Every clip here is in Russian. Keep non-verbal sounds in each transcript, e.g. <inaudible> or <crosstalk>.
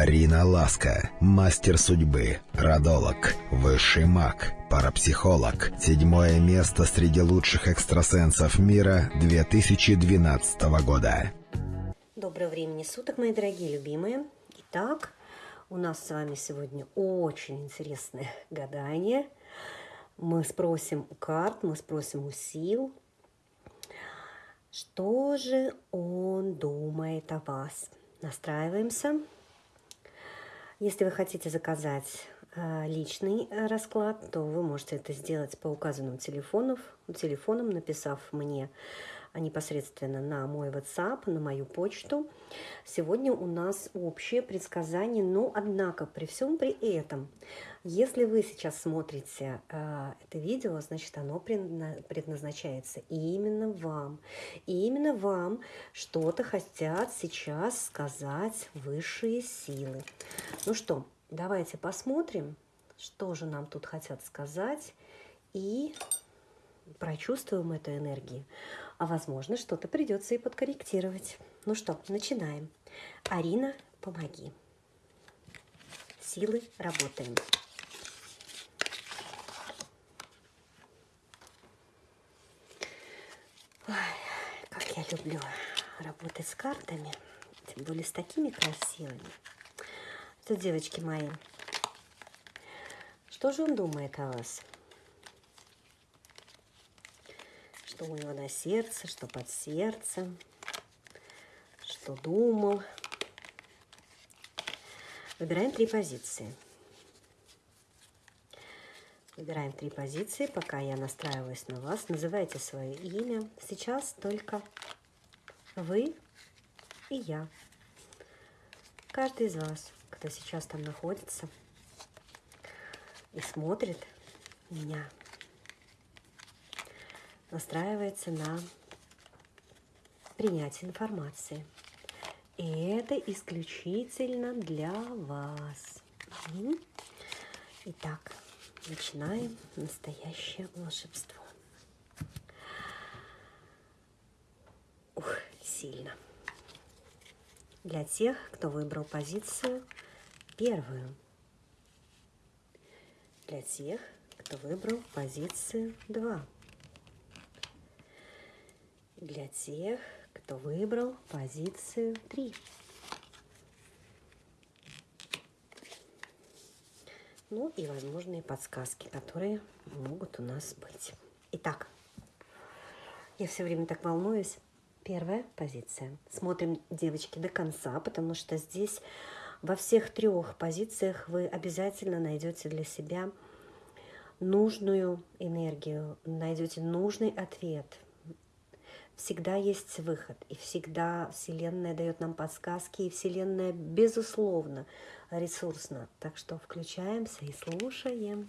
Арина Ласка, мастер судьбы, родолог, высший маг, парапсихолог. Седьмое место среди лучших экстрасенсов мира 2012 года. Доброго времени суток, мои дорогие любимые. Итак, у нас с вами сегодня очень интересное <laughs> гадание. Мы спросим у карт, мы спросим у сил, что же он думает о вас. Настраиваемся. Если вы хотите заказать э, личный э, расклад, то вы можете это сделать по указанным телефонам, телефонам написав мне непосредственно на мой WhatsApp, на мою почту. Сегодня у нас общее предсказание, но однако при всем при этом, если вы сейчас смотрите э, это видео, значит оно предназначается именно вам. И именно вам что-то хотят сейчас сказать высшие силы. Ну что, давайте посмотрим, что же нам тут хотят сказать, и прочувствуем эту энергию. А возможно, что-то придется и подкорректировать. Ну что, начинаем. Арина, помоги. Силы, работаем. Ой, как я люблю работать с картами, тем более с такими красивыми. Что, девочки мои, что же он думает о вас? Что у него на сердце, что под сердцем, что думал. Выбираем три позиции. Выбираем три позиции, пока я настраиваюсь на вас. Называйте свое имя. Сейчас только вы и я. Каждый из вас кто сейчас там находится и смотрит меня, настраивается на принятие информации. И это исключительно для вас. Итак, начинаем настоящее волшебство. Ух, сильно. Для тех, кто выбрал позицию первую. Для тех, кто выбрал позицию 2. Для тех, кто выбрал позицию 3. Ну и возможные подсказки, которые могут у нас быть. Итак, я все время так волнуюсь. Первая позиция. Смотрим, девочки, до конца, потому что здесь во всех трех позициях вы обязательно найдете для себя нужную энергию, найдете нужный ответ. Всегда есть выход, и всегда Вселенная дает нам подсказки, и Вселенная, безусловно, ресурсна. Так что включаемся и слушаем,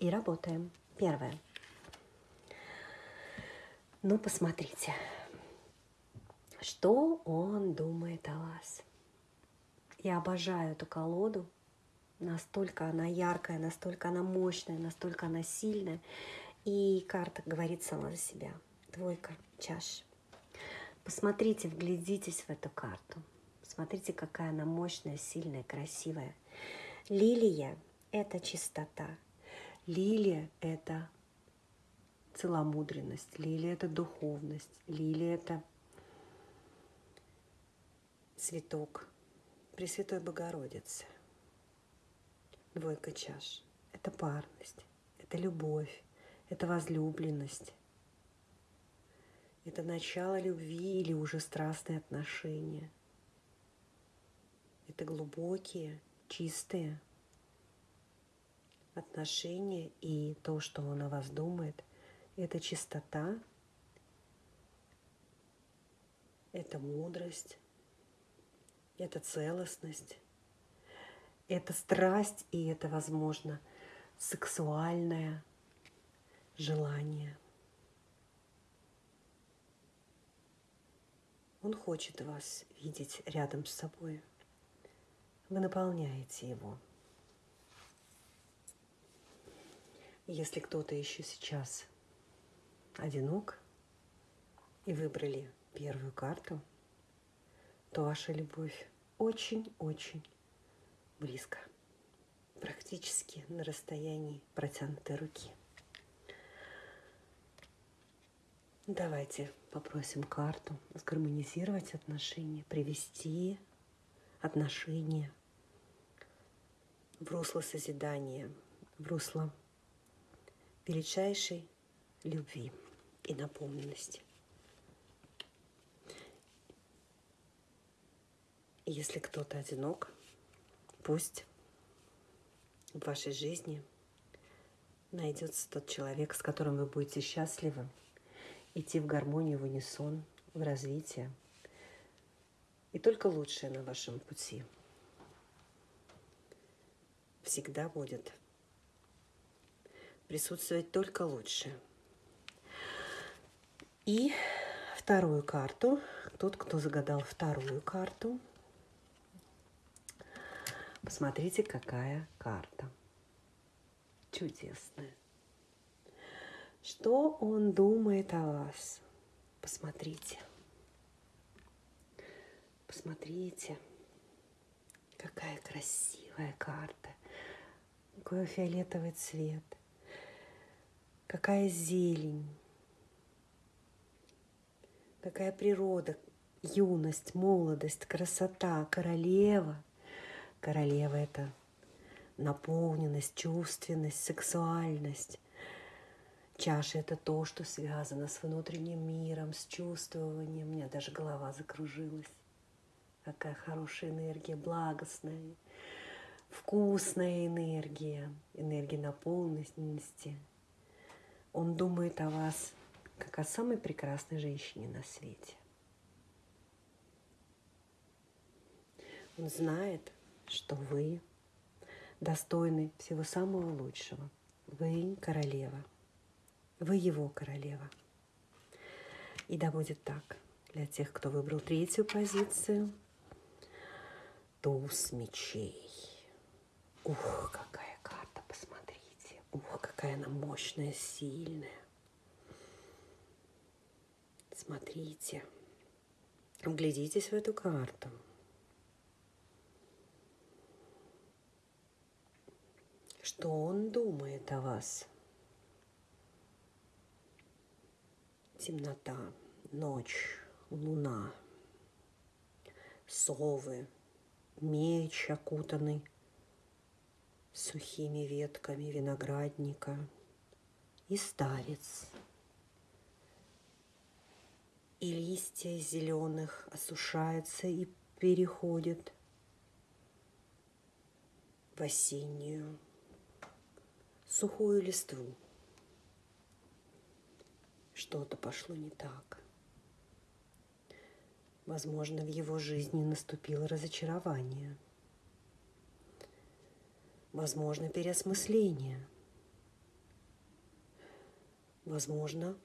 и работаем. Первое. Ну, посмотрите, что он думает о вас. Я обожаю эту колоду. Настолько она яркая, настолько она мощная, настолько она сильная. И карта говорит сама за себя. Двойка чаш. Посмотрите, вглядитесь в эту карту. Смотрите, какая она мощная, сильная, красивая. Лилия – это чистота. Лилия – это целомудренность. Лилия – это духовность. Лилия – это цветок Пресвятой Богородицы. Двойка чаш. Это парность, это любовь, это возлюбленность. Это начало любви или уже страстные отношения. Это глубокие, чистые отношения и то, что он о вас думает, это чистота, это мудрость, это целостность, это страсть и это, возможно, сексуальное желание. Он хочет вас видеть рядом с собой. Вы наполняете его. Если кто-то еще сейчас одинок и выбрали первую карту – то ваша любовь очень-очень близко, практически на расстоянии протянутой руки. Давайте попросим карту сгармонизировать отношения, привести отношения в русло созидания, в русло величайшей любви и наполненности. Если кто-то одинок, пусть в вашей жизни найдется тот человек, с которым вы будете счастливы, идти в гармонию, в унисон, в развитие. И только лучшее на вашем пути всегда будет присутствовать только лучшее. И вторую карту, тот, кто загадал вторую карту, посмотрите, какая карта. Чудесная. Что он думает о вас? Посмотрите. Посмотрите, какая красивая карта. Какой фиолетовый цвет. Какая зелень. Какая природа, юность, молодость, красота, королева. Королева – это наполненность, чувственность, сексуальность. Чаша – это то, что связано с внутренним миром, с чувствованием. У меня даже голова закружилась. Какая хорошая энергия, благостная, вкусная энергия, энергия наполненности. Он думает о вас, как о самой прекрасной женщине на свете. Он знает, что вы достойны всего самого лучшего. Вы королева – вы его королева. И да будет так. Для тех, кто выбрал третью позицию, туз мечей. Ух, какая карта, посмотрите. Ух, какая она мощная, сильная. Смотрите. Вглядитесь в эту карту. Что он думает о вас? Темнота, ночь, луна, совы, меч окутанный сухими ветками виноградника и старец. И листья зеленых осушаются и переходят в осеннюю сухую листву что-то пошло не так. Возможно, в его жизни наступило разочарование. Возможно, переосмысление. Возможно,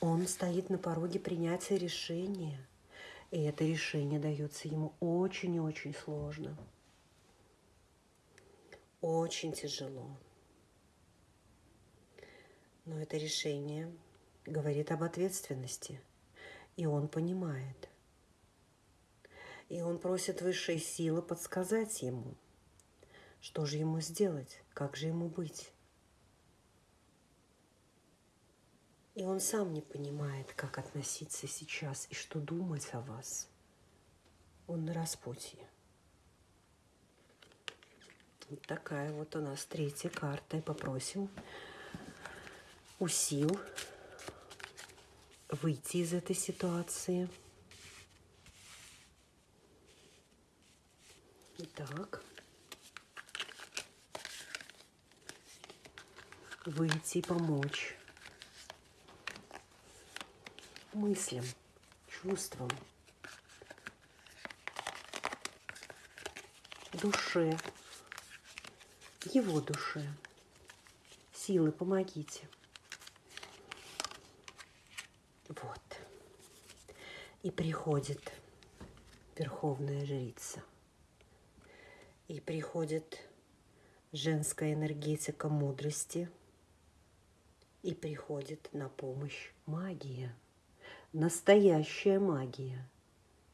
он стоит на пороге принятия решения, и это решение дается ему очень и очень сложно. Очень тяжело. Но это решение говорит об ответственности, и он понимает. И он просит высшей силы подсказать ему, что же ему сделать, как же ему быть. И он сам не понимает, как относиться сейчас и что думать о вас. Он на распутье. Вот такая вот у нас третья карта. И попросим у сил выйти из этой ситуации. Итак, выйти помочь мыслям, чувствам, душе, его душе. Силы, помогите. Вот. И приходит верховная жрица. И приходит женская энергетика мудрости. И приходит на помощь магия. Настоящая магия.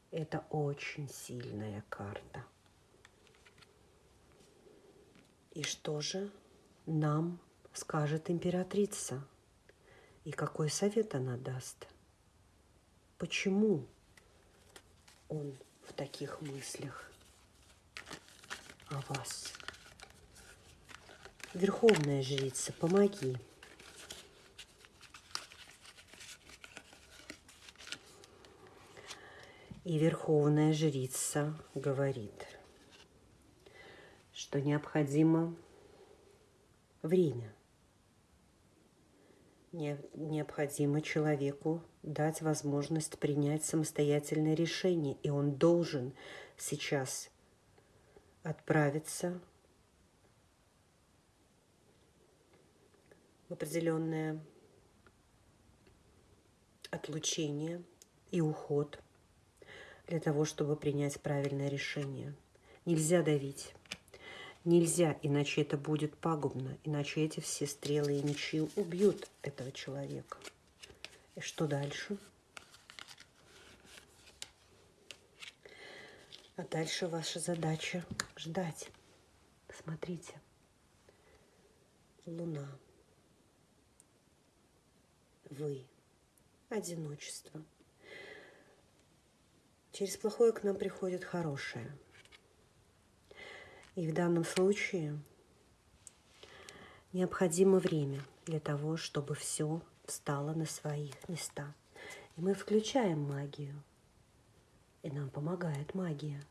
Это очень сильная карта. И что же нам скажет императрица? И какой совет она даст? Почему он в таких мыслях о вас? Верховная жрица, помоги. И верховная жрица говорит, что необходимо время. Необходимо человеку дать возможность принять самостоятельное решение, и он должен сейчас отправиться в определенное отлучение и уход для того, чтобы принять правильное решение. Нельзя давить. Нельзя, иначе это будет пагубно, иначе эти все стрелы и мечи убьют этого человека. И что дальше? А дальше ваша задача ждать. Смотрите. Луна. Вы. Одиночество. Через плохое к нам приходит хорошее – и в данном случае необходимо время для того, чтобы все встало на свои места. И мы включаем магию, и нам помогает магия.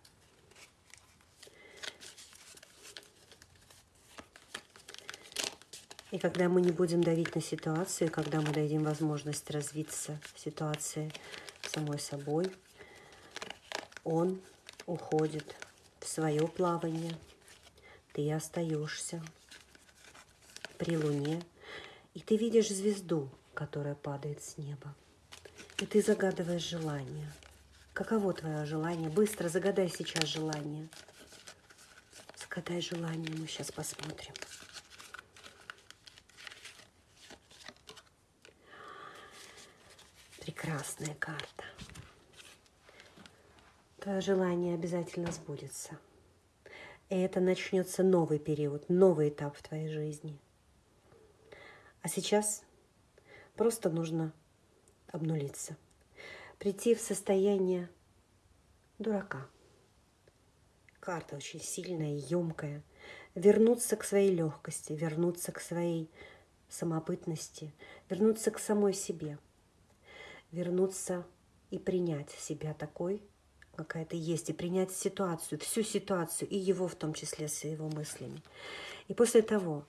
И когда мы не будем давить на ситуацию, когда мы дадим возможность развиться ситуации самой собой, он уходит в свое плавание – ты остаешься при луне, и ты видишь звезду, которая падает с неба. И ты загадываешь желание. Каково твое желание? Быстро загадай сейчас желание. Загадай желание, мы сейчас посмотрим. Прекрасная карта. Твое желание обязательно сбудется. И это начнется новый период, новый этап в твоей жизни. А сейчас просто нужно обнулиться, прийти в состояние дурака. Карта очень сильная, емкая. Вернуться к своей легкости, вернуться к своей самобытности, вернуться к самой себе, вернуться и принять себя такой, какая-то есть, и принять ситуацию, всю ситуацию, и его в том числе с его мыслями. И после того,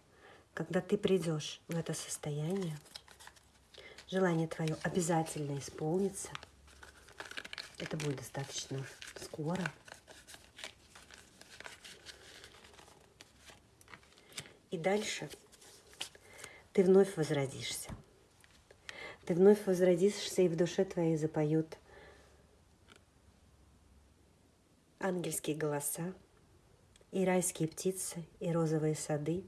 когда ты придешь в это состояние, желание твое обязательно исполнится. Это будет достаточно скоро. И дальше ты вновь возродишься. Ты вновь возродишься, и в душе твоей запоют ангельские голоса, и райские птицы, и розовые сады.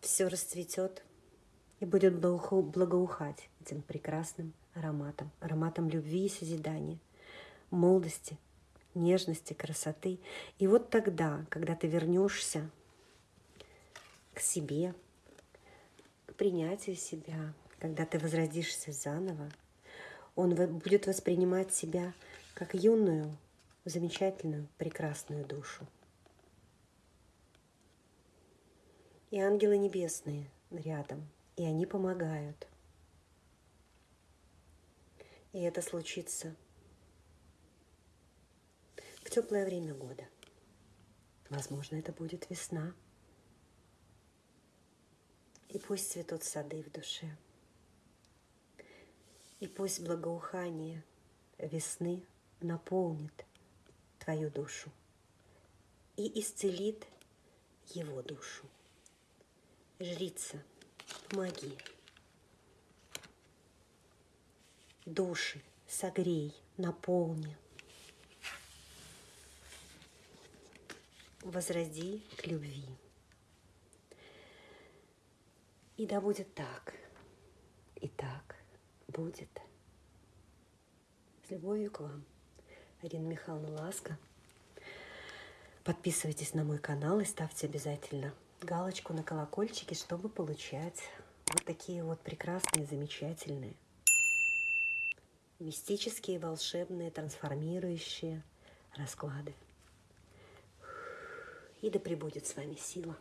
Все расцветет и будет благоухать этим прекрасным ароматом, ароматом любви и созидания, молодости, нежности, красоты. И вот тогда, когда ты вернешься к себе, к принятию себя, когда ты возродишься заново, он будет воспринимать себя как юную, замечательную, прекрасную душу. И ангелы небесные рядом, и они помогают. И это случится в теплое время года. Возможно, это будет весна. И пусть цветут сады в душе. И пусть благоухание весны наполнит твою душу и исцелит его душу. Жрица, помоги. Души согрей, наполни. Возроди к любви. И да будет так, и так будет. С любовью к вам. Ирина Михайловна Ласка. Подписывайтесь на мой канал и ставьте обязательно галочку на колокольчике, чтобы получать вот такие вот прекрасные, замечательные, мистические, волшебные, трансформирующие расклады. И да пребудет с вами сила.